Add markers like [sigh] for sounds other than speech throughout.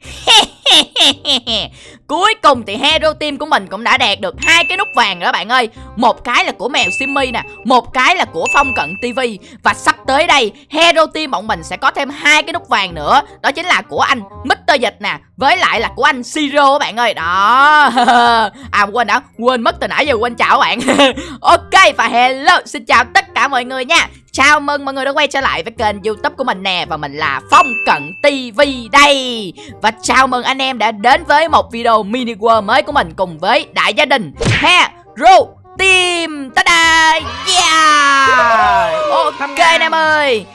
Hehehe! [laughs] [laughs] Cuối cùng thì Hero Team của mình cũng đã đạt được hai cái nút vàng rồi bạn ơi. Một cái là của mèo Simmy nè, Một cái là của Phong Cận TV Và sắp tới đây, Hero Team bọn mình sẽ có thêm hai cái nút vàng nữa. Đó chính là của anh Mr. Dịch nè, Với lại là của anh Siro các bạn ơi. Đó. [laughs] À quên đã, Quên mất từ nãy giờ quên chào các bạn. [laughs] Ok, và hello, Xin chào tất cả mọi người nha. Chào mừng mọi người đã quay trở lại với kênh youtube của mình nè, Và mình là Phong Cận TV đây. Và chào mừng anh em đã đến với một video mini world mới của mình Cùng với đại gia đình. Hero Team Ta-da Yeah! Ok anh em ơi.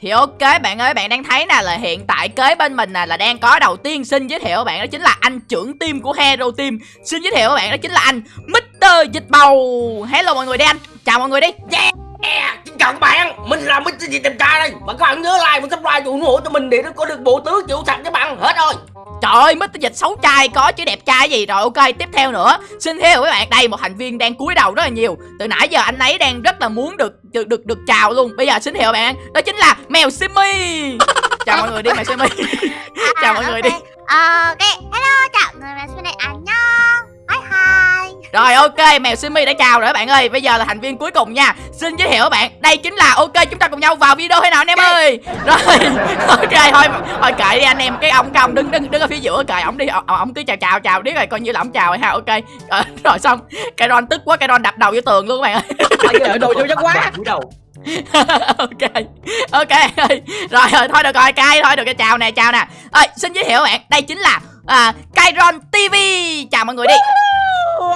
Thì ok bạn ơi bạn đang thấy nè là hiện tại kế bên mình nè là đang có đầu tiên xin giới thiệu bạn đó chính là anh trưởng team của Hero Team. Xin giới thiệu bạn đó chính là anh Mr. Dịch Bầu. Hello mọi người đi anh. Chào mọi người đi. Yeah Yeah, xin chào các bạn, mình là Mr. Gì Tìm Trai đây. Và các bạn nhớ like và subscribe ủng hộ cho mình để nó có được bộ tứ chịu sạch các bạn. Hết rồi. Trời ơi, Mr. Dịch xấu trai có chứ đẹp trai gì. Rồi Ok, tiếp theo nữa. Xin thiệu với bạn đây một thành viên đang cúi đầu rất là nhiều. Từ nãy giờ anh ấy đang rất là muốn được được được, được chào luôn. Bây giờ xin thiệu bạn Đó chính là mèo Simmy Chào mọi người đi mèo Simmy [laughs] Chào mọi người đi ok, mèo Simmy đã chào rồi các bạn ơi. Bây giờ là thành viên cuối cùng nha. Xin giới thiệu các bạn. Đây chính là ok chúng ta cùng nhau vào video thế nào anh em ơi? Rồi [laughs] ok thôi Thôi kệ đi anh em. Cái ông cái ông đứng đứng đứng ở phía giữa kệ ổng đi Ông, ông cứ chào chào chào biết rồi coi như là ổng chào rồi ha Ok. Rồi, [laughs] rồi xong. Cái Ron tức quá cái Ron đập đầu vô tường luôn các bạn ơi. Đồ vô chắc quá. [laughs] Ok ok rồi rồi thôi được rồi cay thôi được cái chào nè chào nè. Ơi xin giới thiệu các bạn. Đây chính là à, Kairon TV chào mọi người đi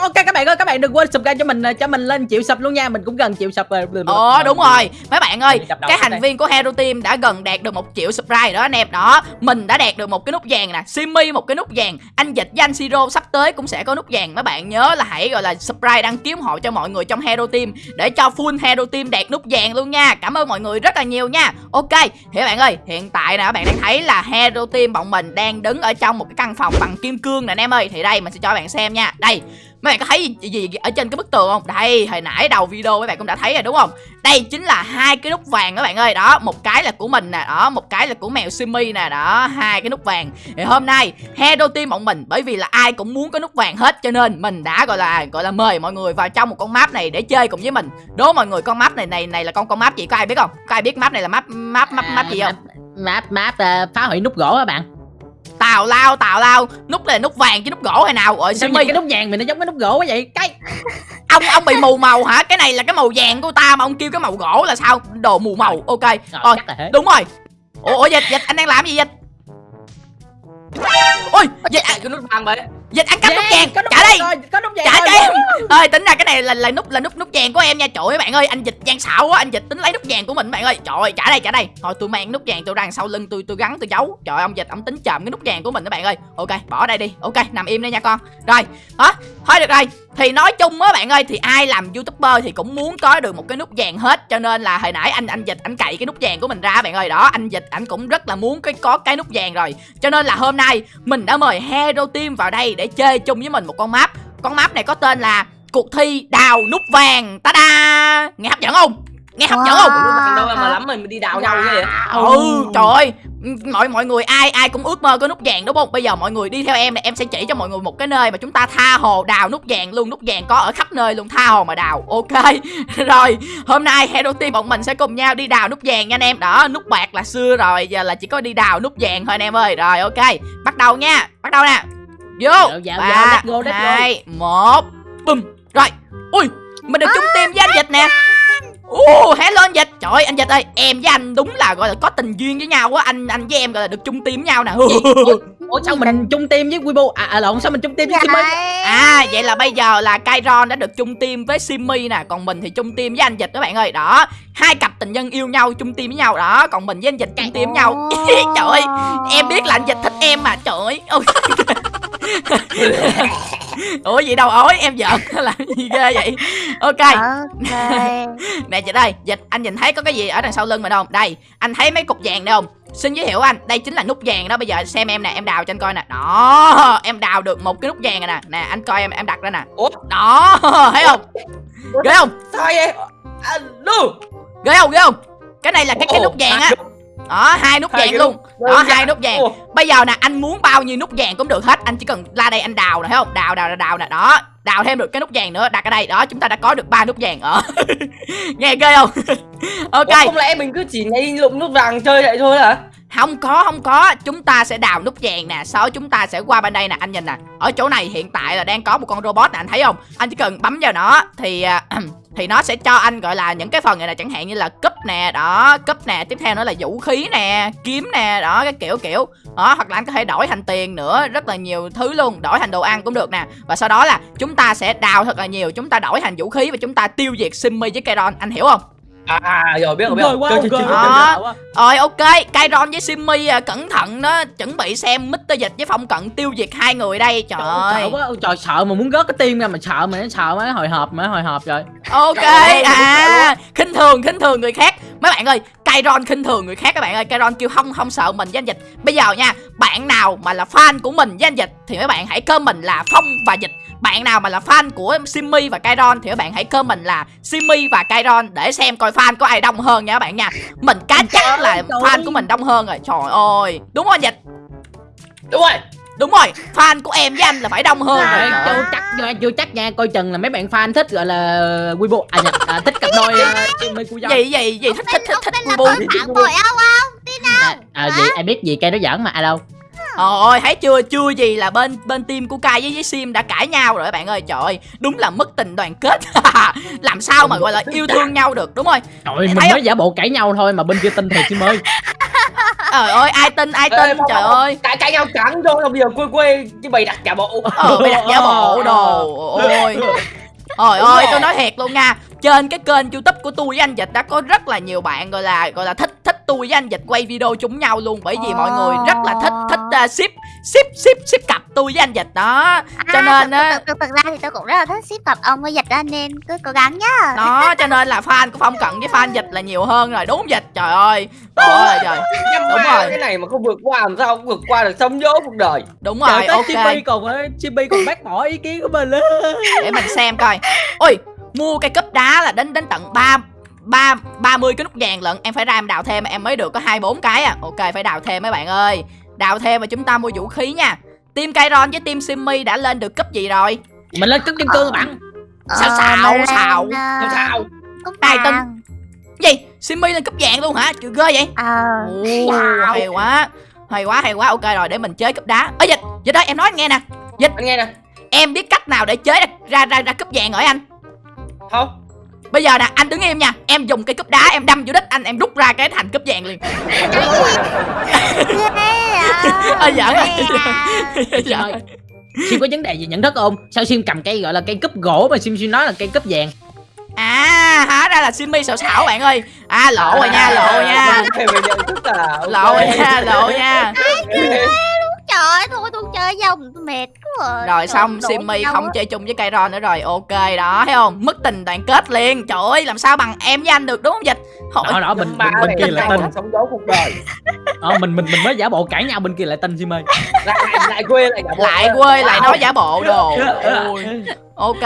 ok các bạn ơi các bạn đừng quên subscribe cho mình cho mình lên chịu sub luôn nha. Mình cũng gần chịu sub rồi. Ồ đúng rồi. Mấy bạn ơi cái thành viên của Hero Team đã gần đạt được một triệu subscribe đó anh em. Đó mình đã đạt được một cái nút vàng nè. Simmy một cái nút vàng. Anh dịch với anh Siro sắp tới cũng sẽ có nút vàng. Mấy bạn nhớ là hãy gọi là subscribe đăng ký ủng hộ cho mọi người trong Hero Team để cho full Hero Team đạt nút vàng luôn nha. Cảm ơn mọi người rất là nhiều nha. Ok thì các bạn ơi hiện tại nè các bạn đang thấy là Hero Team bọn mình đang đứng ở trong một cái căn phòng bằng kim cương nè anh em ơi. Thì đây mình sẽ cho các bạn xem nha. Đây mấy bạn có thấy gì, gì ở trên cái bức tường không? Đây hồi nãy đầu video mấy bạn cũng đã thấy rồi đúng không? Đây chính là hai cái nút vàng các bạn ơi. Đó một cái là của mình nè đó một cái là của mèo simi nè đó hai cái nút vàng. Thì hôm nay hero team bọn mình bởi vì là ai cũng muốn có nút vàng hết cho nên mình đã gọi là gọi là mời mọi người vào trong một con map này để chơi cùng với mình. Đố mọi người con map này này này là con con map gì? Có ai biết không? Có ai biết map này là map map map map gì không? À, map map uh, phá hủy nút gỗ các bạn tào lao tào lao. Nút này là nút vàng chứ nút gỗ hay nào. Rồi sao cái nút vàng mình nó giống cái nút gỗ quá vậy? Cái [laughs] ông ông bị mù màu hả? Cái này là cái màu vàng của ta mà ông kêu cái màu gỗ là sao? Đồ mù màu ok. Rồi đúng rồi. Ủa, ủa dịch dịch anh đang làm gì dịch? Ôi dịch cái nút vàng vậy dịch ăn cắp nút vàng trả đây rồi, có nút vàng trả cho em ơi tính ra cái này là là nút là nút nút vàng của em nha. Trời ơi bạn ơi anh dịch gian xạo quá. Anh dịch tính lấy nút vàng của mình bạn ơi. Trời ơi trả đây trả đây. Thôi tôi mang nút vàng tôi ra sau lưng tôi tôi gắn tôi giấu. Trời ông dịch ông tính chậm cái nút vàng của mình các bạn ơi. Ok bỏ đây đi. Ok nằm im đây nha con. Rồi đó thôi được rồi thì nói chung á bạn ơi, thì ai làm youtuber thì cũng muốn có được một cái nút vàng hết. Cho nên là hồi nãy anh anh dịch, anh cậy cái nút vàng của mình ra bạn ơi. Đó, anh dịch, anh cũng rất là muốn cái, có cái nút vàng rồi. Cho nên là hôm nay mình đã mời hero team vào đây để chơi chung với mình một con map. Con map này có tên là cuộc thi đào nút vàng. Ta da nghe hấp dẫn không? Nghe hấp dẫn không? Đâu mà lắm mình đi đào nhau vậy? Ừ trời ơi. Mọi mọi người ai ai cũng ước mơ có nút vàng đúng không? Bây giờ mọi người đi theo em này em sẽ chỉ cho mọi người một cái nơi mà chúng ta tha hồ đào nút vàng luôn. Nút vàng có ở khắp nơi luôn tha hồ mà đào. Ok. [laughs] Rồi hôm nay hero team bọn mình sẽ cùng nhau đi đào nút vàng nha anh em. Đó nút bạc là xưa rồi giờ là chỉ có đi đào nút vàng thôi anh em ơi. Rồi ok. Bắt đầu nha bắt đầu nè. Vô. Ba hai một. Bùm. Rồi. Ui mình được chung team với anh dịch nè Uh, hello anh Dịch. Trời ơi anh Dịch ơi Em với anh đúng là gọi là có tình duyên với nhau á. Anh anh với em gọi là được chung team với nhau nè. Ủa [laughs] sao mình chung team với Weibo? À, à lộn sao mình chung team với Simmy À vậy là bây giờ là Kairon đã được chung team với Simmy nè. Còn mình thì chung team với anh Dịch các bạn ơi. Đó Hai cặp tình nhân yêu nhau chung team với nhau. Đó Còn mình với anh Dịch chung team với nhau. Trời [laughs] ơi Em biết là anh Dịch thích em mà. Trời ơi [laughs] [laughs] ủa gì đâu ối em giận. [laughs] Làm gì ghê vậy? Ok. Okay. [laughs] nè chị đây dịch anh nhìn thấy có cái gì ở đằng sau lưng mình không? Đây anh thấy mấy cục vàng đây không? Xin giới thiệu anh đây chính là nút vàng đó. Bây giờ xem em nè em đào cho anh coi nè. Đó em đào được một cái nút vàng này nè. Nè anh coi em em đặt ra nè. Ủa? Đó thấy không? Ghê không? Sao vậy? À, ghê không? Ghê không? Cái này là cái cái nút vàng á đó hai nút Hai vàng luôn nút đó hai nút vàng. Bây giờ nè anh muốn bao nhiêu nút vàng cũng được hết. Anh chỉ cần ra đây anh đào nè thấy không? Đào đào đào, đào nè. Đó đào thêm được cái nút vàng nữa. Đặt ở đây. Đó chúng ta đã có được ba nút vàng ở. [laughs] Nghe ghê không? [laughs] Ok. Ủa, không lẽ mình cứ chỉ ngay lụng nút vàng chơi vậy thôi hả không có không có. Chúng ta sẽ đào nút vàng nè. Sau đó chúng ta sẽ qua bên đây nè. Anh nhìn nè. Ở chỗ này hiện tại là đang có một con robot nè, anh thấy không? Anh chỉ cần bấm vào nó thì à, [clears throat] thì nó sẽ cho anh gọi là những cái phần này là chẳng hạn như là cúp nè, đó, cúp nè. Tiếp theo nữa là vũ khí nè, kiếm nè, đó cái kiểu kiểu. Đó, hoặc là anh có thể đổi thành tiền nữa. Rất là nhiều thứ luôn. Đổi thành đồ ăn cũng được nè. Và sau đó là chúng ta sẽ đào thật là nhiều. Chúng ta đổi thành vũ khí và chúng ta tiêu diệt Simmy với keron. Anh hiểu không? À, à rồi biết rồi biết rồi quá, Chơi, ghê chơi, chơi, quá. chơi. Đó. Quá. rồi ok Kairon với Simmy à, cẩn thận đó chuẩn bị xem Mr. Dịch với Phong Cận tiêu diệt hai người đây trời ơi quá, trời sợ mà muốn rớt cái tim ra mà sợ mà nó sợ mà nó hồi hộp mà hồi hộp rồi. ok à khinh thường khinh thường người khác mấy bạn ơi Kairon khinh thường người khác các bạn ơi Kairon kêu không không sợ mình với anh Dịch bây giờ nha bạn nào mà là fan của mình với anh Dịch thì mấy bạn hãy comment là Phong và Dịch bạn nào mà là fan của Simmy và Kairon thì các bạn hãy comment là Simmy và Kairon để xem coi fan có ai đông hơn nha các bạn nha. Mình cá chắc là fan của mình đông hơn rồi. Trời ơi. Đúng không Dịch đúng rồi. Đúng rồi. Fan của em với anh là phải đông hơn rồi. Rồi, chưa chắc chưa, chưa chắc nha. Coi chừng là mấy bạn fan thích gọi là Weibo à, nhập, à thích cặp đôi Mê Cu Dông. gì gì gì thích thích thích con phản bội ông không? À, à, gì ai biết gì cây nó giỡn mà à đâu Ôi thấy chưa? Chưa gì là bên bên team của Kai với với Sim đã cãi nhau rồi các bạn ơi. Trời ơi đúng là mất tình đoàn kết. [laughs] Làm sao mà gọi là yêu thương nhau được đúng rồi. Trời ơi, mình mới giả bộ cãi nhau thôi mà bên kia tin thiệt chứ mới. Trời ơi ai tin ai Ê, tin Phong, trời ơi. cãi cãi nhau chẳng thôi bây giờ quê quê chứ bày đặt giả bộ. Ờ bây đặt giả bộ đồ. Ôi Ôi Đúng ơi tôi nói thiệt luôn nha. Trên cái kênh youtube của tôi với anh Dịch đã có rất là nhiều bạn gọi là gọi là thích thích tôi với anh Dịch quay video chung nhau luôn Bởi vì mọi người rất là thích thích uh, ship ship ship ship cặp tôi với anh Dịch đó. Cho nên á thực, thực, ra thì tôi cũng rất là thích ship cặp ông với dịch đó nên cứ cố gắng nhá. Đó cho nên là fan của phong cận với fan dịch là nhiều hơn rồi đúng dịch? Trời ơi trời [laughs] Nhưng Đúng mà rồi. cái này mà không vượt qua làm sao không vượt qua được sống dỗ cuộc đời. Đúng trời rồi ok. Chibi còn Chibi còn bác bỏ ý kiến của mình để mình xem coi. Ôi mua cây cúp đá là đến đến tận ba ba ba mươi cái nút vàng lận em phải ra em đào thêm em mới được có hai bốn cái à. Ok phải đào thêm mấy bạn ơi. Đào thêm và chúng ta mua vũ khí nha. Team Kairon với team Simmy đã lên được cấp gì rồi? Mình lên cất kim cương bạn. Sao xạo, mà lên, xạo. ờ, làm sao Tài tinh. vàng. gì? Simmy lên cấp vàng luôn hả? Chưa ghê vậy. Ờ. Wow. hay quá. Hay quá hay quá. Ok rồi để mình chế cúp đá. Ơ dịch dịch đó em nói anh nghe nè. Anh nghe nè. em biết cách nào để chế ra ra ra, ra cúp vàng rồi anh? Không bây giờ nè anh đứng im nha em dùng cây cúp đá em đâm vô đích anh em rút ra cái thành cúp vàng liền à Ơ, giỡn à. à. Dạ. ơi Sim có vấn đề gì nhận thức không sao Sim cầm cây gọi là cây cúp gỗ mà Sim Sim nói là cây cúp vàng à hóa ra là Simmy xạo xảo bạn ơi à lộ rồi nha lộ rồi nha à lộ rồi nha lộ nha trời ơi thôi tôi chơi dòng tôi mệt quá. Rồi xong Trời ơi, Simmy không á. chơi chung với Kairon nữa rồi ok đó thấy không? Mất tình đoàn kết liền. Trời ơi làm sao bằng em với anh được đúng không dịch? Hội, đó đó bên Ba bên, kia lại là tin sống dỗ cuộc đời. Ờ, mình mình mình mới giả bộ cãi nhau bên kia lại tin Sim ơi lại lại, quê lại giả bộ lại quê. lại nói giả bộ đồ. ok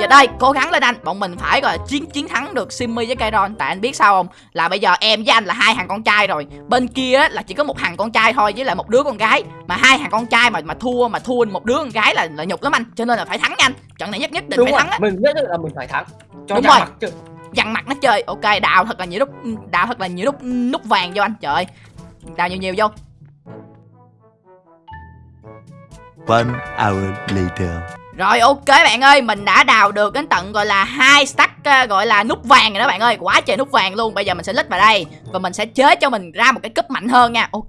Giờ đây cố gắng lên anh. Bọn mình phải gọi là chiến chiến thắng được Simmy với Kairon. Tại anh biết sao không? Là bây giờ em với anh là hai thằng con trai rồi. Bên kia á, là chỉ có một thằng con trai thôi Với lại một đứa con gái. Mà hai thằng con trai mà mà thua mà thua một đứa con gái là là nhục lắm anh. Cho nên là phải thắng anh. Trận này nhất nhất định đúng phải rồi thắng á. mình nhất định là mình phải thắng. Cho Đúng rồi. mặt chứ. Dằn mặt nó chơi. Ok đào thật là nhiều nút Đào thật là nhiều nút nút vàng vô anh. Trời ơi. Đào nhiều nhiều vô. One hour later. Rồi ok bạn ơi, mình đã đào được đến tận gọi là hai stack uh, gọi là nút vàng rồi đó bạn ơi, quá trời nút vàng luôn. Bây giờ mình sẽ lít vào đây và mình sẽ chế cho mình ra một cái cúp mạnh hơn nha. Ok,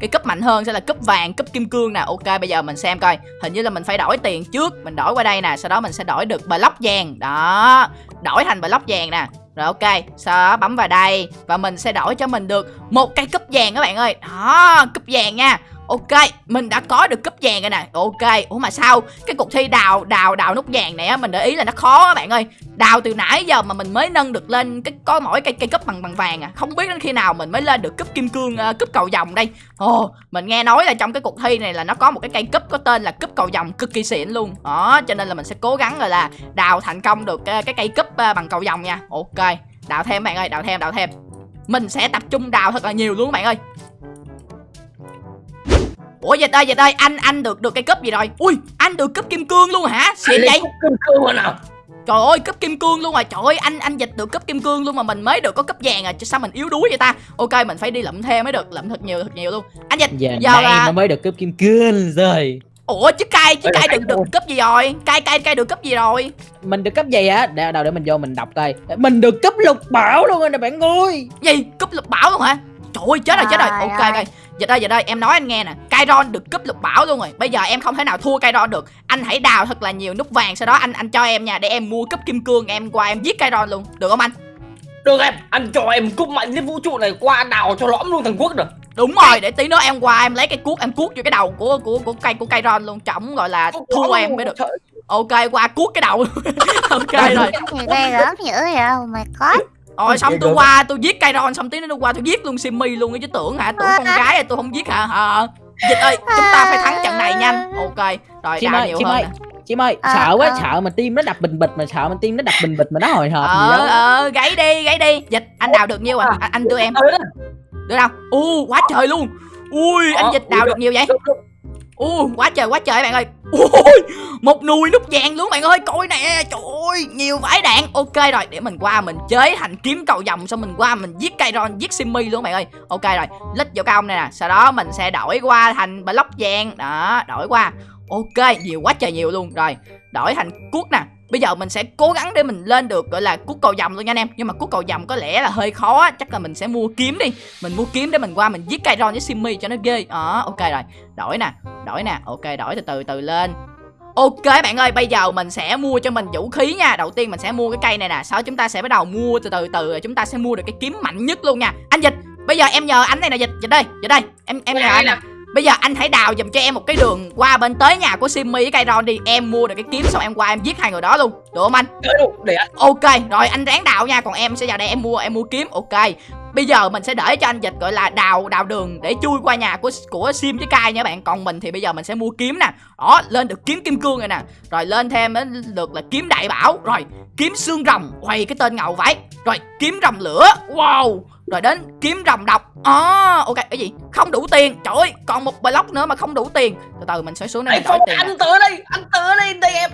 cái cúp mạnh hơn sẽ là cúp vàng, cúp kim cương nè. Ok, bây giờ mình xem coi. Hình như là mình phải đổi tiền trước, mình đổi qua đây nè, sau đó mình sẽ đổi được block vàng. Đó, đổi thành block vàng nè. Rồi ok, sau đó bấm vào đây và mình sẽ đổi cho mình được một cây cúp vàng các bạn ơi. Đó, cúp vàng nha. Ok, mình đã có được cúp vàng rồi nè. Ok, ủa mà sao cái cuộc thi đào đào đào nút vàng này á mình để ý là nó khó các bạn ơi. Đào từ nãy giờ mà mình mới nâng được lên cái có mỗi cây cây cúp bằng bằng vàng à. Không biết đến khi nào mình mới lên được cúp kim cương ờ, uh, cúp cầu vòng đây. Ồ, mình nghe nói là trong cái cuộc thi này là nó có một cái cây cúp có tên là cúp cầu vòng cực kỳ xịn luôn. Đó, cho nên là mình sẽ cố gắng rồi là đào thành công được cái, cái cây cúp uh, ờ, bằng cầu vòng nha. Ok, đào thêm bạn ơi, đào thêm, đào thêm. mình sẽ tập trung đào thật là nhiều luôn các bạn ơi ủa dịch ơi dịch ơi anh anh được được cây cúp gì rồi? Ui anh được cúp kim cương luôn hả? Xịn vậy? cưng cưng rồi nào trời ơi cúp kim cương luôn rồi trời ơi anh anh dịch được cúp kim cương luôn mà mình mới được có cúp vàng à? Chứ sao mình yếu đuối vậy ta? Ok mình phải đi lụm thêm mới được lụm thật nhiều thật nhiều luôn. Anh dịch Giờ giờ là nó mới được cướp kim cương rồi. Ủa chứ cay chứ cay được được cúp gì rồi? Cay cay cay được cúp gì rồi? Mình được cấp gì á? Để đâu để mình vô mình đọc coi. Mình được cấp lục bảo luôn rồi nè bạn ơi. Gì? Cúp lục bảo luôn hả? Trời ơi chết rồi chết rồi. Ok. ơi. Dịch ơi dịch ơi em nói anh nghe nè. Kairon được cúp lục bảo luôn rồi. Bây giờ em không thể nào thua Kairon được. Anh hãy đào thật là nhiều nút vàng sau đó anh anh cho em nha để em mua cúp kim cương em qua em giết Kairon luôn. Được không anh? Được em anh cho em cúp mạnh nhất vũ trụ này qua đào cho lõm luôn thằng quốc được. Đúng rồi để tí nữa em qua em lấy cái cuốc em cuốc vô cái đầu của của của cây của Kairon luôn. Trọng gọi là thua em mới được. Trời, ok qua cuốc cái đầu. [laughs] Ok rồi. Thì ghê dữ vậy? Oh my god rồi xong tôi qua tôi giết Kairon xong tí nữa tôi qua tôi giết luôn Simmy luôn chứ tưởng hả? Tưởng con gái là tôi không giết hả? Hả dịch ơi chúng ta phải thắng trận này nhanh ok rồi Chim ơi nhiều chim hơn ơi nè. Chim ơi Ờ, sợ quá ờ. sợ mà tim nó đập bình bịch mà sợ mà tim nó đập bình bịch mà nó hồi hộp gì ờ ờ gáy đi gáy đi. Dịch anh đào được nhiêu à? Anh, anh đưa em. Được đâu u quá trời luôn. Ui anh Ờ, dịch đào được nhiều vậy? u quá trời quá trời bạn ơi ui một nùi nút vàng luôn bạn ơi. Coi nè, trời ơi, nhiều vải đạn. Ok rồi, để mình qua mình chế thành kiếm cầu vòng xong mình qua mình giết Kairon giết Simmy luôn bạn ơi. Ok rồi, lít vào công này nè. Sau đó mình sẽ đổi qua thành block vàng. Đó, đổi qua. Ok, nhiều quá trời nhiều luôn. Rồi, đổi thành cuốc nè bây giờ mình sẽ cố gắng để mình lên được gọi là cuốc cầu vòng luôn nha anh em. Nhưng mà cuốc cầu vòng có lẽ là hơi khó chắc là mình sẽ mua kiếm đi. Mình mua kiếm để mình qua mình giết Kairon với Simmy cho nó ghê. Đó ok rồi. Đổi nè đổi nè. Ok đổi từ từ từ lên. Ok bạn ơi, bây giờ mình sẽ mua cho mình vũ khí nha. Đầu tiên mình sẽ mua cái cây này nè. Sau chúng ta sẽ bắt đầu mua từ từ từ Chúng ta sẽ mua được cái kiếm mạnh nhất luôn nha. Anh Dịch, bây giờ em nhờ anh này nè. Dịch, Dịch đây, Dịch đây. Em em nhờ anh nè Bây giờ anh hãy đào giùm cho em một cái đường qua bên tới nhà của Simmy với cây Ron đi. Em mua được cái kiếm xong em qua em giết hai người đó luôn. Được không anh? Đủ, để anh. Ok, rồi anh ráng đào nha. Còn em sẽ vào đây em mua em mua kiếm. Ok. Bây giờ mình sẽ để cho anh Dịch gọi là đào đào đường để chui qua nhà của của Sim với Kai nha bạn. Còn mình thì bây giờ mình sẽ mua kiếm nè. Đó, lên được kiếm kim cương rồi nè. Rồi lên thêm được là kiếm đại bảo. Rồi, kiếm xương rồng. Quay cái tên ngầu vậy. Rồi, kiếm rồng lửa. Wow Rồi đến kiếm rồng độc. À, Ok, cái gì? Không đủ tiền. Trời ơi, còn một block nữa mà không đủ tiền. Từ từ mình sẽ xuống đây Ê, đổi Phong, tiền anh tới đây anh tới đây đây em.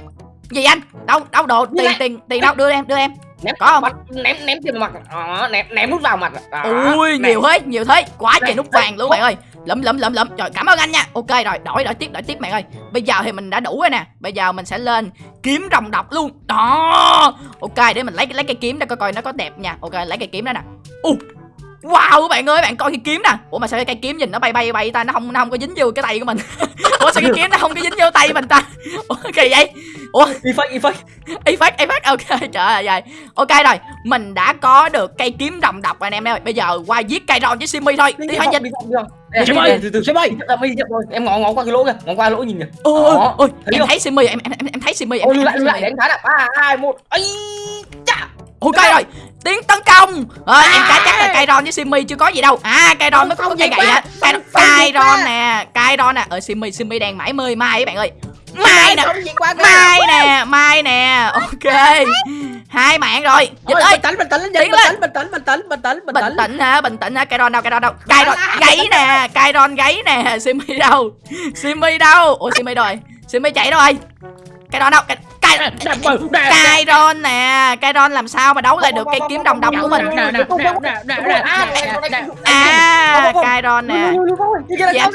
Gì anh? Đâu, đâu đồ? Tiền tiền tiền đâu? Đưa em đưa em. Ném Có không? mặt, ném ném tiền mặt. Đó, ném ném nút vào mặt. Đó, Ui ném. nhiều thế nhiều thế. Quá trời nút vàng luôn bạn ơi. Lụm lụm lụm lụm rồi cảm ơn anh nha. Ok rồi đổi đổi tiếp đổi tiếp bạn ơi. Bây giờ thì mình đã đủ rồi nè. Bây giờ mình sẽ lên kiếm rồng độc luôn. Đó. Ok để mình lấy lấy cây kiếm ra coi coi nó có đẹp nha. Ok lấy cây kiếm đó nè. U wow các bạn ơi bạn coi cây kiếm nè. Ủa mà sao cái cây kiếm nhìn nó bay bay bay ta? Nó không nó không có dính vô cái tay của mình. [laughs] Ủa sao cái kiếm nó không có dính vô tay mình ta? [laughs] Ủa kỳ vậy? Ủa? Y phát y phát. Ok [laughs] trời ơi trời ok rồi mình đã có được cây kiếm rồng độc rồi anh em ơi. Bây giờ qua giết cây rồng với simmy thôi. Đi thôi Chim đi, ơi, từ từ ơi. em ngó ngó qua cái lỗ kìa ngó qua lỗ nhìn kìa. Ôi ôi thấy em thấy simmy em em em, thấy simmy em ôi lại lại đánh phá nè. Ba hai một ấy chà. Ok rồi tiến tấn công. Rồi em cá chắc là cây ron với simmy chưa có gì đâu. À cây ron mới có gì gậy hả cây Không cây gì quá. ron nè cây ron nè ở simmy simmy đang mãi mơi mai các bạn ơi. Mai nè mai nè mai nè. Ok. Hai mạng rồi. Dịch ơi. bình tĩnh bình tĩnh bình tĩnh bình tĩnh bình tĩnh bình tĩnh bình bình tĩnh. tĩnh hả? Bình tĩnh hả? Cây ron đâu cây ron đâu cây ron gáy nè cây ron gáy nè. Simmy đâu? Simmy đâu? Ủa đâu? Rồi simmy chạy đâu rồi. Cây ron đâu cây cây Đạp vào, đạp. cây ron nè. Cây ron làm sao mà đấu lại được cây kiếm đồng đồng của mình? Nè, nè, nè, nè, nè, nè, nè, nè. à cây ron nè Dạ.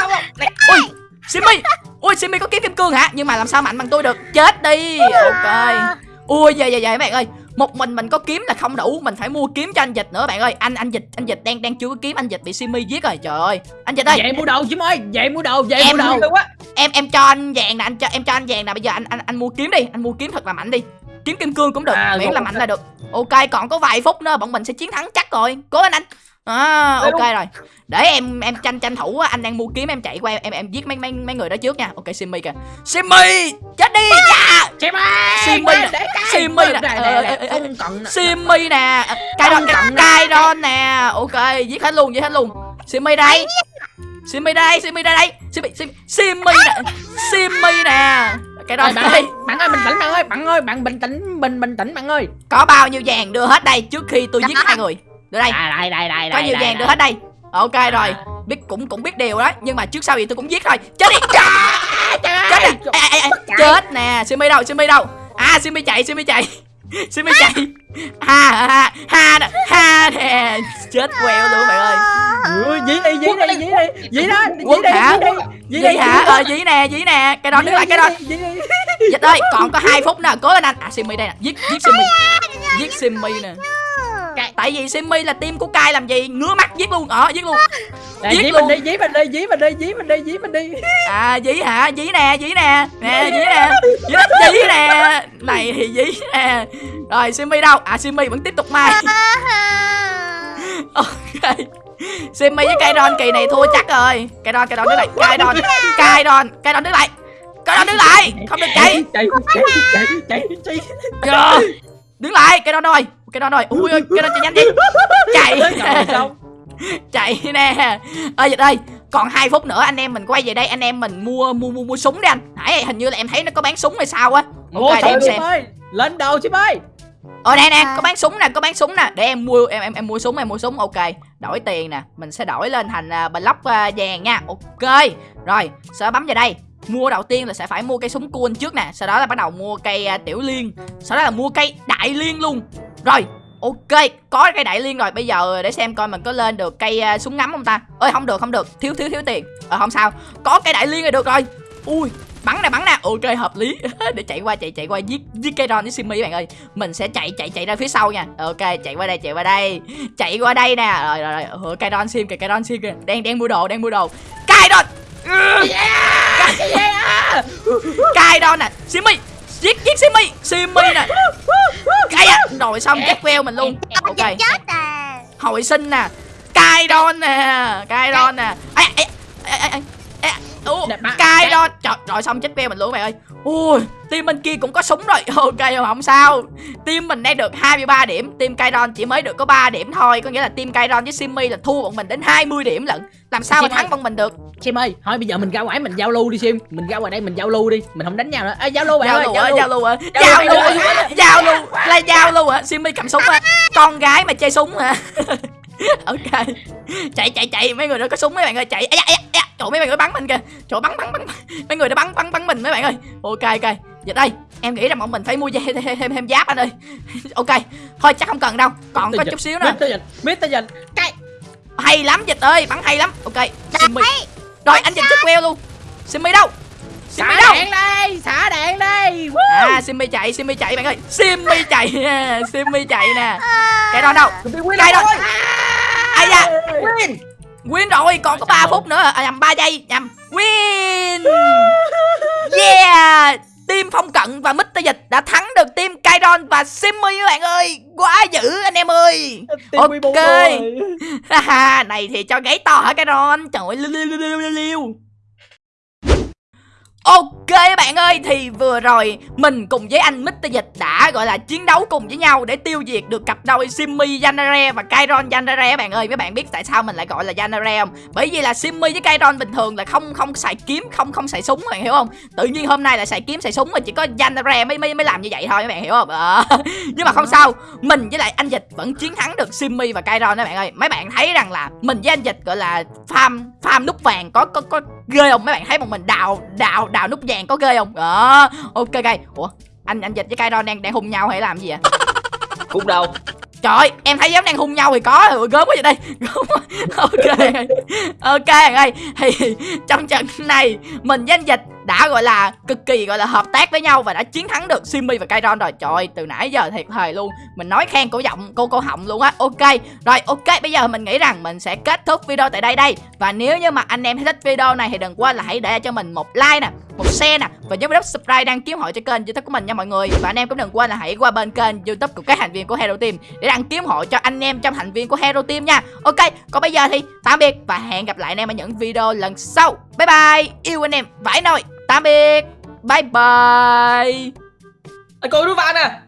ui simmy ui simmy có kiếm kim cương hả? Nhưng mà làm sao mạnh bằng tôi được? Chết đi. Ok ui về về các bạn ơi. Một mình mình có kiếm là không đủ. Mình phải mua kiếm cho anh dịch nữa bạn ơi. Anh anh dịch anh dịch đang đang chưa có kiếm. Anh dịch bị simmy giết rồi trời ơi. Anh dịch ơi. Vậy mua đồ chim ơi. Vậy mua đồ Vậy Em mua đồ. em em cho anh vàng nè anh cho em cho anh vàng nè. Bây giờ anh anh anh mua kiếm đi. Anh mua kiếm thật là mạnh đi. Kiếm kim cương cũng được. À, miễn là mạnh là được. Ok còn có vài phút nữa bọn mình sẽ chiến thắng chắc rồi. Cố lên anh à, ok rồi. Để em em tranh tranh thủ á, anh đang mua kiếm em chạy qua em em, giết mấy mấy mấy người đó trước nha. Ok simmy kìa. Simmy chết đi! Dạ! Chim ơi Simmy nè. Simmy nè, ờ, ờ, Không cần nè. simmy ok giết hết luôn giết hết luôn. Simmy đây. Simmy đây simmy đây đây. Simmy simmy simmy nè. Simmy nè. Cái đó bạn đây. ơi bạn ơi bình tĩnh bạn ơi. Bạn ơi bạn bình tĩnh bình bình tĩnh bạn ơi. Có bao nhiêu vàng đưa hết đây trước khi tôi giết hai người đưa đây. À đây đây đây có đây, nhiều đây, vàng đưa hết đây. Ok rồi. À. biết cũng cũng biết điều đó nhưng mà trước sau gì tôi cũng giết thôi. Chết đi. Chết nè. Ê, ê, ê, chết nè. Simi đâu simi đâu. À simi chạy simi chạy. [laughs] Simi chạy. Ha ha ha. Nè ha nè. Chết queo luôn bạn ơi. Dí đi dí đi dí đi. Dí đó dí đi hả? dí đi. Đi hả? Ờ dí nè dí nè. Cái đó đứng lại cái đó. đi dịch ơi còn có hai phút nè cố lên anh. À simi đây nè. Giết giết simi giết simi nè tại vì simi là team của cai làm gì? Ngứa mắt giết luôn. Ờ giết luôn. Đây, Giết dí luôn. mình đi dí mình đi dí mình đi dí mình đi dí mình đi. À dí hả? Dí nè dí nè. Nè dí nè. Dí, dí nè. Này thì dí nè. Rồi simi đâu? À simi vẫn tiếp tục mai. Ok. Simi với cây đòn kỳ này thua chắc rồi. Cây đòn cây đòn đứng lại. Cây đòn cây đòn cây đòn đứng lại. Cây đòn đứng lại. Không được chạy. Chạy chạy chạy chạy chạy đứng lại cây đòn rồi cây đòn rồi. Ui ơi cây đòn chạy nhanh đi. Chạy. [laughs] Chạy nè. Ơi dịch ơi còn hai phút nữa anh em mình quay về đây anh em mình mua mua mua mua súng đi anh. Nãy hình như là em thấy nó có bán súng hay sao á. Ok để em xem. Ơi lên đầu chim ơi ờ nè nè có bán súng nè có bán súng nè. Để em mua em em em mua súng em mua súng. Ok đổi tiền nè. Mình sẽ đổi lên thành uh, block uh, vàng nha. Ok. Rồi sẽ bấm vào đây. Mua đầu tiên là sẽ phải mua cây súng cool trước nè. Sau đó là bắt đầu mua cây uh, tiểu liên. Sau đó là mua cây đại liên luôn rồi ok có cây đại liên rồi. Bây giờ để xem coi mình có lên được cây uh, súng ngắm không ta? Ơi không được không được. Thiếu thiếu thiếu tiền. Ờ không sao. Có cây đại liên là được rồi. Ui bắn nè bắn nè. Ok hợp lý. [laughs] Để chạy qua chạy chạy qua. Giết giết cây ron với simi bạn ơi. Mình sẽ chạy chạy chạy ra phía sau nha. Ok chạy qua đây chạy qua đây. Chạy qua đây nè. Rồi rồi rồi. Cây ron sim kìa cây ron sim kìa. Đang đang mua đồ đang mua đồ. Cây ron cây ron nè. Simi giết giết simi. Simi nè cây à rồi xong chết queo mình luôn. Ok. Hồi sinh nè. Cai đon nè. Cai đon nè. Ai ai ai ai ai ai Trời rồi xong chết queo mình luôn mày ơi? Ui team bên kia cũng có súng rồi. [laughs] Ok không sao. Team mình đang được 23 điểm. Team cai đon chỉ mới được có 3 điểm thôi. Có nghĩa là team cai đon với simmy là thua bọn mình đến 20 điểm lận. Làm sao mà Sim thắng ơi. bọn mình được? Sim ơi thôi bây giờ mình ra ngoài mình giao lưu đi Sim. Mình ra ngoài đây mình giao lưu đi. Mình không đánh nhau nữa. À, giao lưu bạn giao ơi lưu lưu. giao lưu á. Giao lưu, giao lưu, á. giao lưu là giao lưu á. Simmy cầm súng á. Con gái mà chơi súng hả? [laughs] Ok. Chạy chạy chạy. Mấy người đó có súng mấy bạn ơi. Chạy. Ây da, trời mấy bạn ơi bắn mình kìa. Trời bắn bắn bắn. Mấy người đó bắn bắn bắn mình mấy bạn ơi. Ok ok. Giờ đây em nghĩ rằng bọn mình phải mua thêm thêm, thêm, thêm giáp anh ơi. [laughs] Ok thôi chắc không cần đâu. Còn có chút xíu nữa. Dịch Mr. Dịch cái hay lắm dịch ơi bắn hay lắm. Ok simmy rồi anh dịch chết queo luôn. Simmy đâu? Simmy xả đâu? Đạn đây xả đạn đây Woo. à simmy chạy simmy chạy bạn ơi. Simmy chạy. [laughs] Simmy chạy nè. Cái đó đâu? Cái đó ai da Win rồi còn có 3 phút nữa. À nhầm 3 giây nhầm. Win! Yeah! Team phong cận và Mr. Dịch đã thắng được team Kairon và Simmy các bạn ơi. Quá dữ anh em ơi. Team Ok. 14 rồi. [laughs] Haha, này thì cho gáy to hả Kairon? Trời ơi liu liu liu liu Ok các bạn ơi thì vừa rồi mình cùng với anh Mr. Dịch đã gọi là chiến đấu cùng với nhau để tiêu diệt được cặp đôi Simmy Yanare và Kairon Yanare các bạn ơi. Các bạn biết tại sao mình lại gọi là Yanare không? Bởi vì là Simmy với Kairon bình thường là không không xài kiếm không không xài súng các bạn hiểu không? Tự nhiên hôm nay là xài kiếm xài súng mà chỉ có Yanare mới mới mới làm như vậy thôi các bạn hiểu không? Ờ. [laughs] nhưng mà không sao mình với lại anh Dịch vẫn chiến thắng được Simmy và Kairon các bạn ơi. Mấy bạn thấy rằng là mình với anh Dịch gọi là farm farm nút vàng có có có ghê không? Mấy bạn thấy bọn mình đào đào đào nút vàng có ghê không? Đó. Ok ok. Ủa anh anh dịch với Kairon đang đang hung nhau hay làm gì vậy? [laughs] Cũng đâu? Trời ơi, em thấy giống đang hung nhau thì có rồi gớm quá vậy đây. [laughs] Ok. Ok ơi thì trong trận này mình với anh dịch đã gọi là cực kỳ gọi là hợp tác với nhau và đã chiến thắng được Simmy và Kairon rồi. Trời ơi, từ nãy giờ thiệt thề luôn. Mình nói khen cổ giọng cô cô họng luôn á. Ok rồi ok bây giờ mình nghĩ rằng mình sẽ kết thúc video tại đây đây. Và nếu như mà anh em thấy thích video này thì đừng quên là hãy để cho mình một like nè một share nè và nhớ bấm subscribe đăng ký hội cho kênh youtube của mình nha mọi người. Và anh em cũng đừng quên là hãy qua bên kênh youtube của các thành viên của Hero Team để đăng ký hội cho anh em trong thành viên của Hero Team nha. Ok còn bây giờ thì tạm biệt và hẹn gặp lại anh em ở những video lần sau. Bye bye. Yêu anh em vãi nồi tạm biệt. Bye bye. Anh Cô đứa vào nè